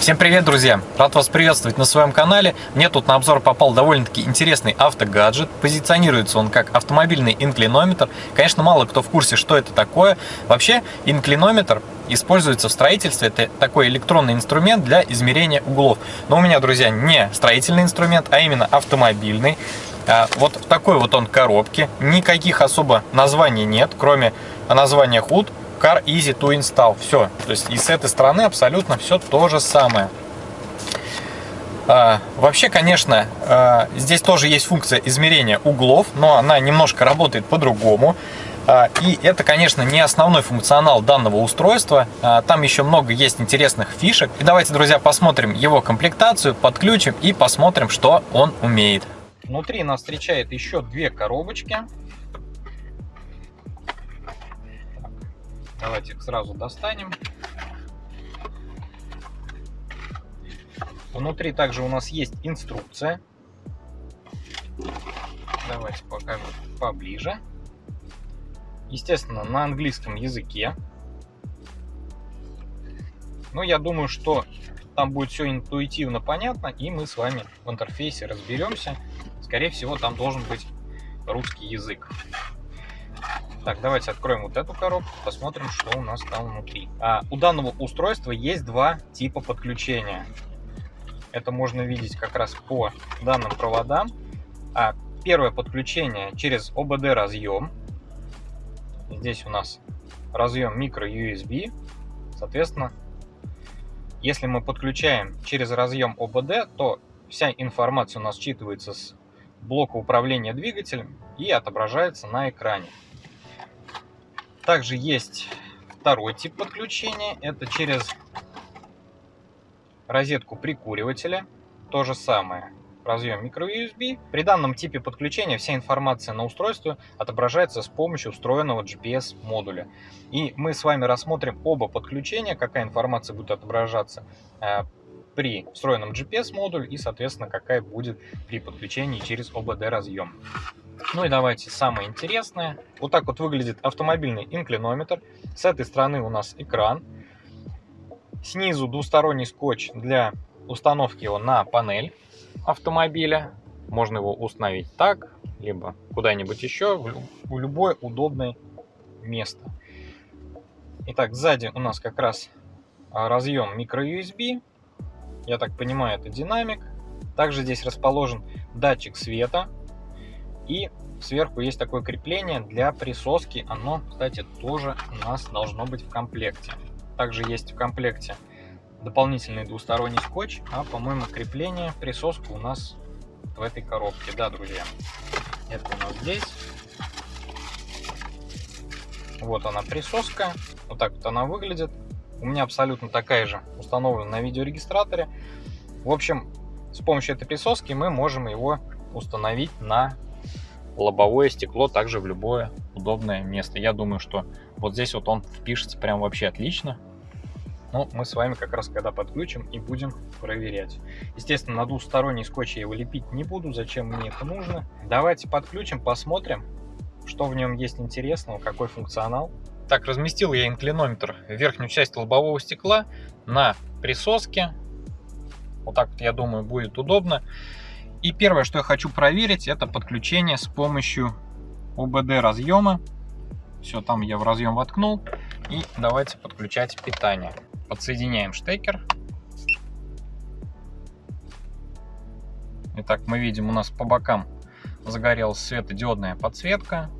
Всем привет, друзья! Рад вас приветствовать на своем канале. Мне тут на обзор попал довольно-таки интересный автогаджет. Позиционируется он как автомобильный инклинометр. Конечно, мало кто в курсе, что это такое. Вообще, инклинометр используется в строительстве. Это такой электронный инструмент для измерения углов. Но у меня, друзья, не строительный инструмент, а именно автомобильный. А, вот такой вот он коробке. Никаких особо названий нет, кроме названия HUD Car Easy to Install. Все. То есть и с этой стороны абсолютно все то же самое. А, вообще, конечно, а, здесь тоже есть функция измерения углов, но она немножко работает по-другому. А, и это, конечно, не основной функционал данного устройства. Там еще много есть интересных фишек. И давайте, друзья, посмотрим его комплектацию, подключим и посмотрим, что он умеет. Внутри нас встречает еще две коробочки. Давайте их сразу достанем. Внутри также у нас есть инструкция. Давайте покажу поближе. Естественно, на английском языке. Но я думаю, что там будет все интуитивно понятно, и мы с вами в интерфейсе разберемся. Скорее всего, там должен быть русский язык. Так, давайте откроем вот эту коробку, посмотрим, что у нас там внутри. А, у данного устройства есть два типа подключения. Это можно видеть как раз по данным проводам. А, первое подключение через OBD разъем. Здесь у нас разъем micro-USB. Соответственно, если мы подключаем через разъем OBD, то вся информация у нас считывается с блока управления двигателем и отображается на экране. Также есть второй тип подключения. Это через розетку прикуривателя. То же самое. Разъем microUSB. При данном типе подключения вся информация на устройстве отображается с помощью встроенного GPS модуля. И мы с вами рассмотрим оба подключения, какая информация будет отображаться э, при встроенном GPS модуль и, соответственно, какая будет при подключении через OBD разъем. Ну и давайте самое интересное. Вот так вот выглядит автомобильный инклинометр. С этой стороны у нас экран. Снизу двусторонний скотч для установки его на панель автомобиля. Можно его установить так, либо куда-нибудь еще, в любое удобное место. Итак, сзади у нас как раз а, разъем microUSB. Я так понимаю, это динамик. Также здесь расположен датчик света и сверху есть такое крепление для присоски. Оно, кстати, тоже у нас должно быть в комплекте. Также есть в комплекте дополнительный двусторонний скотч, а, по-моему, крепление, присоска у нас в этой коробке. Да, друзья, это у нас здесь. Вот она присоска. Вот так вот она выглядит. У меня абсолютно такая же установлена на видеорегистраторе. В общем, с помощью этой присоски мы можем его установить на лобовое стекло также в любое удобное место. Я думаю, что вот здесь вот он впишется прям вообще отлично. Но мы с вами как раз когда подключим и будем проверять. Естественно, на двусторонний скотч я его лепить не буду, зачем мне это нужно. Давайте подключим, посмотрим, что в нем есть интересного, какой функционал. Так, разместил я инклинометр верхнюю часть лобового стекла на присоске. Вот так вот, я думаю, будет удобно. И первое, что я хочу проверить, это подключение с помощью OBD разъема. Все, там я в разъем воткнул. И давайте подключать питание. Подсоединяем штекер. Итак, мы видим, у нас по бокам загорелась светодиодная подсветка.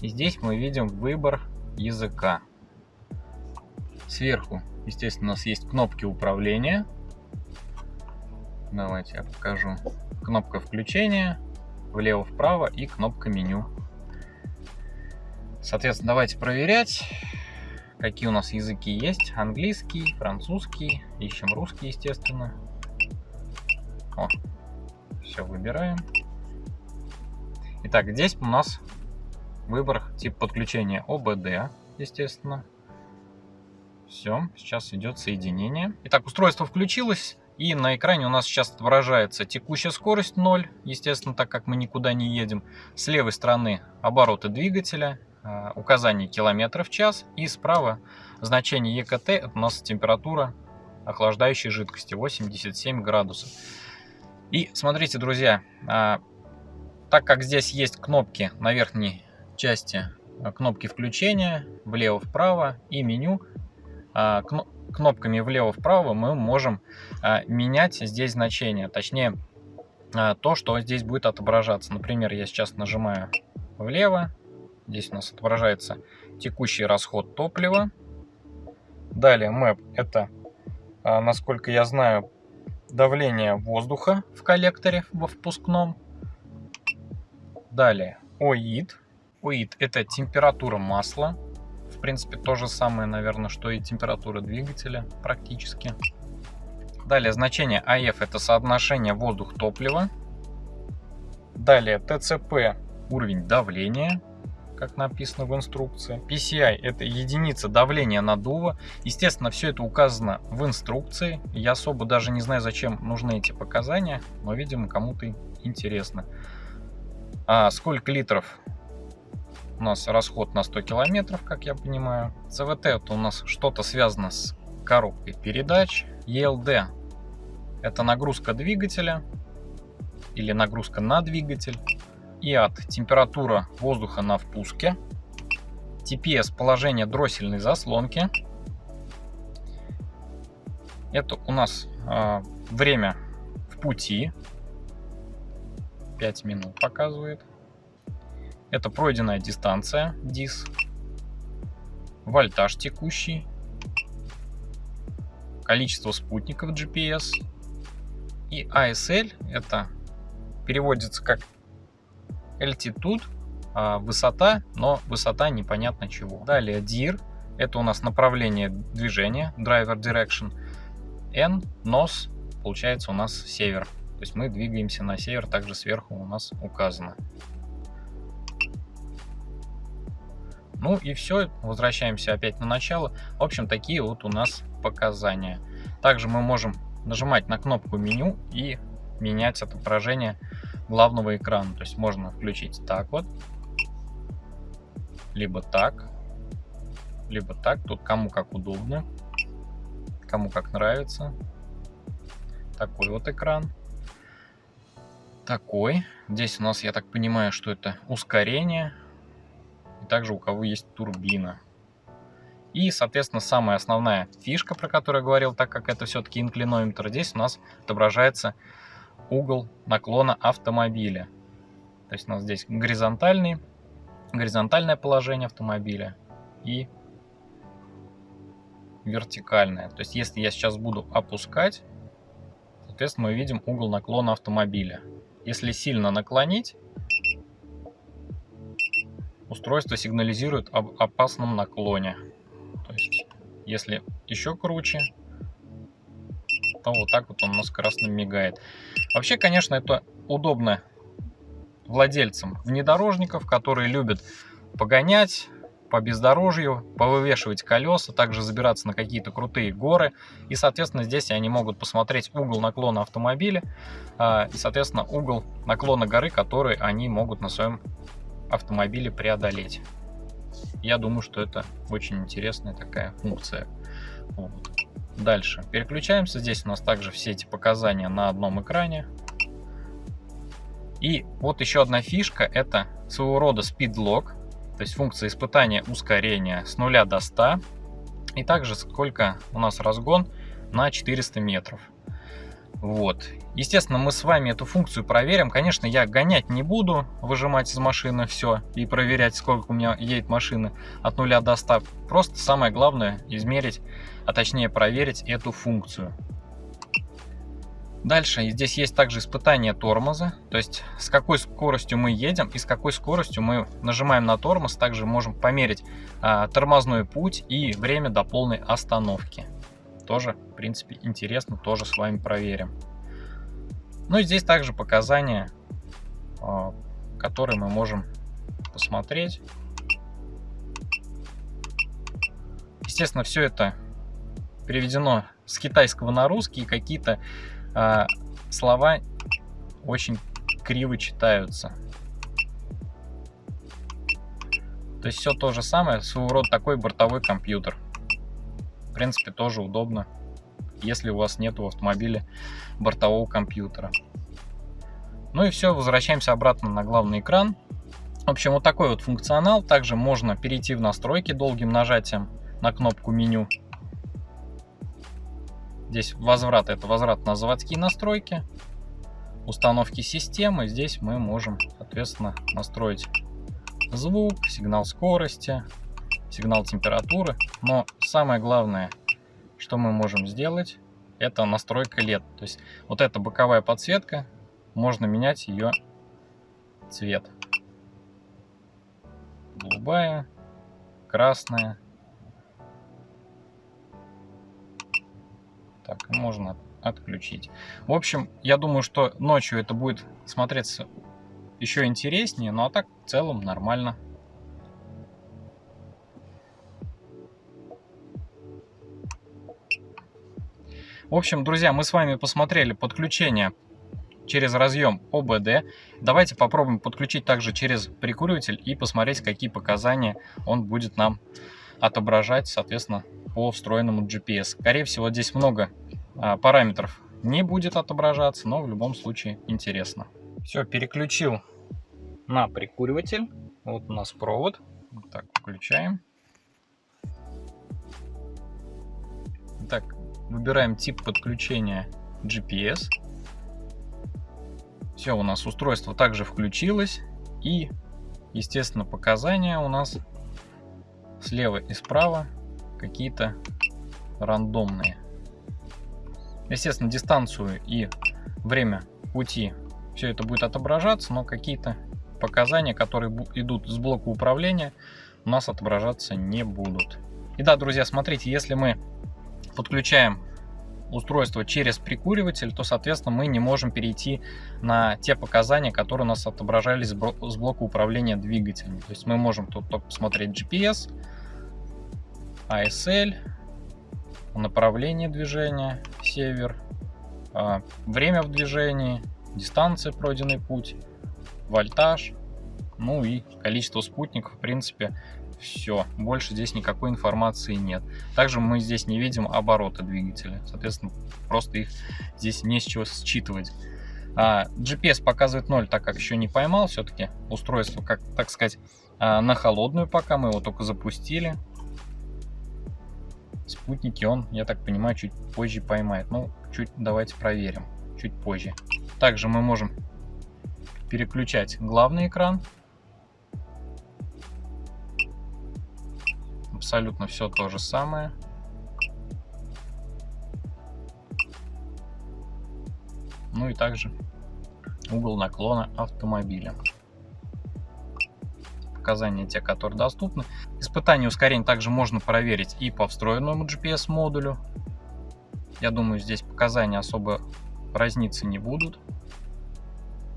И здесь мы видим выбор языка. Сверху, естественно, у нас есть кнопки управления. Давайте я покажу. Кнопка включения, влево-вправо и кнопка меню. Соответственно, давайте проверять, какие у нас языки есть. Английский, французский, ищем русский, естественно. О, все выбираем. Итак, здесь у нас выбор тип подключения ОБД, естественно. Все, сейчас идет соединение. Итак, устройство включилось. И на экране у нас сейчас отображается текущая скорость 0, естественно, так как мы никуда не едем. С левой стороны обороты двигателя, а, указание километров в час. И справа значение ЕКТ, это у нас температура охлаждающей жидкости 87 градусов. И смотрите, друзья, а, так как здесь есть кнопки на верхней части, а, кнопки включения влево-вправо и меню, кнопками влево-вправо мы можем менять здесь значение, точнее то, что здесь будет отображаться. Например, я сейчас нажимаю влево, здесь у нас отображается текущий расход топлива. Далее map это, насколько я знаю, давление воздуха в коллекторе во впускном. Далее ОИД. ОИД это температура масла. Принципе, то же самое, наверное, что и температура двигателя практически. Далее значение АФ это соотношение воздух-топлива. Далее ТЦП уровень давления как написано в инструкции. PCI это единица давления наддува. Естественно, все это указано в инструкции. Я особо даже не знаю, зачем нужны эти показания, но, видимо, кому-то интересно. А сколько литров у нас расход на 100 километров, как я понимаю. CVT это у нас что-то связано с коробкой передач. ELD это нагрузка двигателя или нагрузка на двигатель и от температура воздуха на впуске, TPS положение дроссельной заслонки. Это у нас э, время в пути. 5 минут показывает. Это пройденная дистанция, DIS. Вольтаж текущий. Количество спутников GPS. И ASL это переводится как altitude, а, высота, но высота непонятно чего. Далее DIR, это у нас направление движения, driver direction. N, NOS, получается у нас север. То есть мы двигаемся на север, также сверху у нас указано. Ну и все, возвращаемся опять на начало. В общем, такие вот у нас показания. Также мы можем нажимать на кнопку меню и менять отображение главного экрана. То есть можно включить так вот, либо так, либо так. Тут кому как удобно, кому как нравится. Такой вот экран. Такой. Здесь у нас, я так понимаю, что это ускорение. И также у кого есть турбина. И, соответственно, самая основная фишка, про которую я говорил, так как это все-таки инклинометр, здесь у нас отображается угол наклона автомобиля. То есть у нас здесь горизонтальный, горизонтальное положение автомобиля и вертикальное. То есть если я сейчас буду опускать, соответственно, мы видим угол наклона автомобиля. Если сильно наклонить, устройство сигнализирует об опасном наклоне. То есть если еще круче, то вот так вот он у нас красным мигает. Вообще, конечно, это удобно владельцам внедорожников, которые любят погонять по бездорожью, повывешивать колеса, также забираться на какие-то крутые горы. И, соответственно, здесь они могут посмотреть угол наклона автомобиля а, и, соответственно, угол наклона горы, который они могут на своем автомобиле преодолеть. Я думаю, что это очень интересная такая функция. Вот. Дальше. Переключаемся. Здесь у нас также все эти показания на одном экране. И вот еще одна фишка. Это своего рода lock. То есть функция испытания ускорения с 0 до 100. И также сколько у нас разгон на 400 метров. Вот. Естественно, мы с вами эту функцию проверим. Конечно, я гонять не буду, выжимать из машины все и проверять, сколько у меня едет машины от 0 до 100. Просто самое главное измерить, а точнее проверить эту функцию. Дальше здесь есть также испытание тормоза, то есть с какой скоростью мы едем и с какой скоростью мы нажимаем на тормоз. Также можем померить а, тормозной путь и время до полной остановки. Тоже, в принципе, интересно, тоже с вами проверим. Ну и здесь также показания, а, которые мы можем посмотреть. Естественно, все это переведено с китайского на русский, какие-то э, слова очень криво читаются. То есть все то же самое, своего рода такой бортовой компьютер. В принципе, тоже удобно если у вас нет в автомобиле бортового компьютера. Ну и все, возвращаемся обратно на главный экран. В общем, вот такой вот функционал. Также можно перейти в настройки долгим нажатием на кнопку меню. Здесь возврат, это возврат на заводские настройки. Установки системы. Здесь мы можем, соответственно, настроить звук, сигнал скорости, сигнал температуры. Но самое главное, что мы можем сделать, это настройка LED. То есть вот эта боковая подсветка, можно менять ее цвет. Голубая, красная. Так, можно отключить. В общем, я думаю, что ночью это будет смотреться еще интереснее, ну а так в целом нормально. В общем, друзья, мы с вами посмотрели подключение через разъем ОБД. Давайте попробуем подключить также через прикуриватель и посмотреть, какие показания он будет нам отображать, соответственно, по встроенному GPS. Скорее всего, здесь много а, параметров не будет отображаться, но в любом случае интересно. Все, переключил на прикуриватель. Вот у нас провод. Так, включаем. Так, выбираем тип подключения GPS. Все, у нас устройство также включилось. И, естественно, показания у нас слева и справа какие-то рандомные. Естественно, дистанцию и время пути все это будет отображаться, но какие-то показания, которые идут с блока управления, у нас отображаться не будут. И да, друзья, смотрите, если мы подключаем устройство через прикуриватель, то, соответственно, мы не можем перейти на те показания, которые у нас отображались с блока управления двигателем. То есть мы можем тут только посмотреть GPS, ASL, направление движения, север, а, время в движении, дистанция пройденный путь, вольтаж, ну и количество спутников, в принципе, все. Больше здесь никакой информации нет. Также мы здесь не видим обороты двигателя. Соответственно, просто их здесь не с чего считывать. А, GPS показывает 0, так как еще не поймал. Все-таки устройство, как так сказать, а, на холодную пока. Мы его только запустили. Спутники он, я так понимаю, чуть позже поймает. Ну, чуть давайте проверим. Чуть позже. Также мы можем переключать главный экран абсолютно все то же самое. Ну и также угол наклона автомобиля. Показания те, которые доступны. Испытание ускорения также можно проверить и по встроенному GPS модулю. Я думаю, здесь показания особо разниться не будут.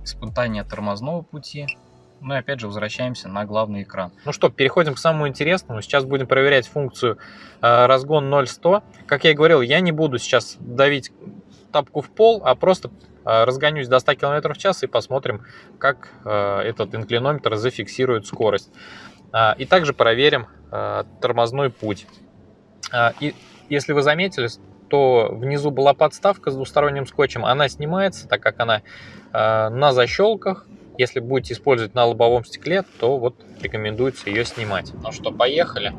Испытание тормозного пути ну и опять же возвращаемся на главный экран. Ну что, переходим к самому интересному. Сейчас будем проверять функцию э, разгон 0-100. Как я и говорил, я не буду сейчас давить тапку в пол, а просто э, разгонюсь до 100 км в час и посмотрим, как э, этот инклинометр зафиксирует скорость. Э, и также проверим э, тормозной путь. Э, и если вы заметили, то внизу была подставка с двусторонним скотчем, она снимается, так как она э, на защелках, если будете использовать на лобовом стекле, то вот рекомендуется ее снимать. Ну что, поехали.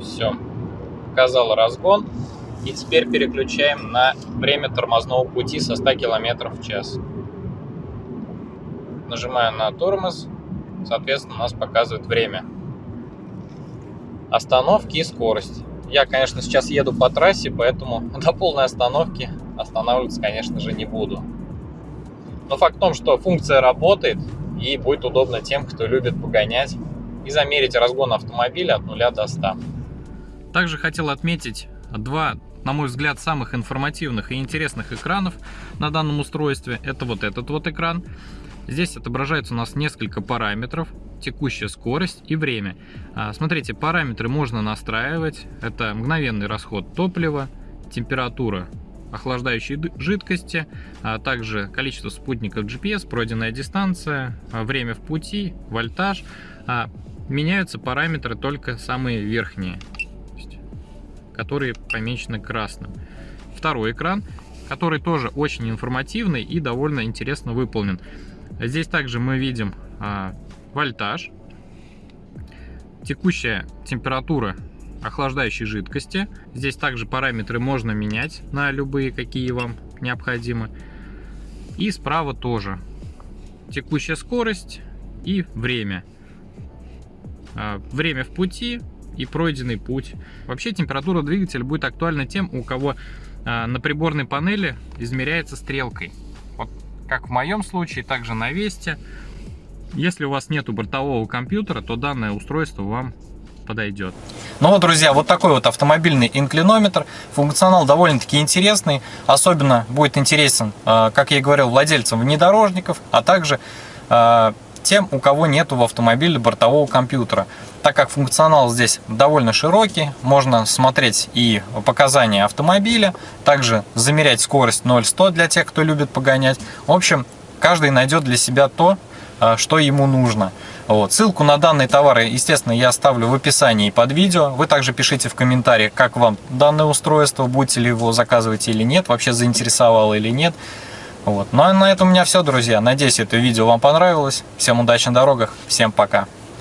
Все, показал разгон. И теперь переключаем на время тормозного пути со 100 км в час. Нажимаю на тормоз, соответственно, у нас показывает время остановки и скорость. Я, конечно, сейчас еду по трассе, поэтому до полной остановки останавливаться, конечно же, не буду. Но факт в том, что функция работает и будет удобно тем, кто любит погонять и замерить разгон автомобиля от 0 до 100. Также хотел отметить два, на мой взгляд, самых информативных и интересных экранов на данном устройстве. Это вот этот вот экран. Здесь отображается у нас несколько параметров, текущая скорость и время. А, смотрите, параметры можно настраивать. Это мгновенный расход топлива, температура охлаждающей жидкости, а также количество спутников GPS, пройденная дистанция, а, время в пути, вольтаж. А, меняются параметры только самые верхние, которые помечены красным. Второй экран, который тоже очень информативный и довольно интересно выполнен. Здесь также мы видим вольтаж, текущая температура охлаждающей жидкости. Здесь также параметры можно менять на любые, какие вам необходимы. И справа тоже текущая скорость и время. А, время в пути и пройденный путь. Вообще температура двигателя будет актуальна тем, у кого а, на приборной панели измеряется стрелкой. Как в моем случае, также на Весте. Если у вас нету бортового компьютера, то данное устройство вам подойдет. Ну вот, друзья, вот такой вот автомобильный инклинометр. Функционал довольно-таки интересный. Особенно будет интересен, э, как я и говорил, владельцам внедорожников, а также э, тем, у кого нету в автомобиле бортового компьютера. Так как функционал здесь довольно широкий, можно смотреть и показания автомобиля, также замерять скорость 0-100 для тех, кто любит погонять. В общем, каждый найдет для себя то, э, что ему нужно. Вот. Ссылку на данные товары, естественно, я оставлю в описании под видео. Вы также пишите в комментариях, как вам данное устройство, будете ли его заказывать или нет, вообще заинтересовало или нет. Вот. Ну а на этом у меня все, друзья. Надеюсь, это видео вам понравилось. Всем удачи на дорогах, всем пока.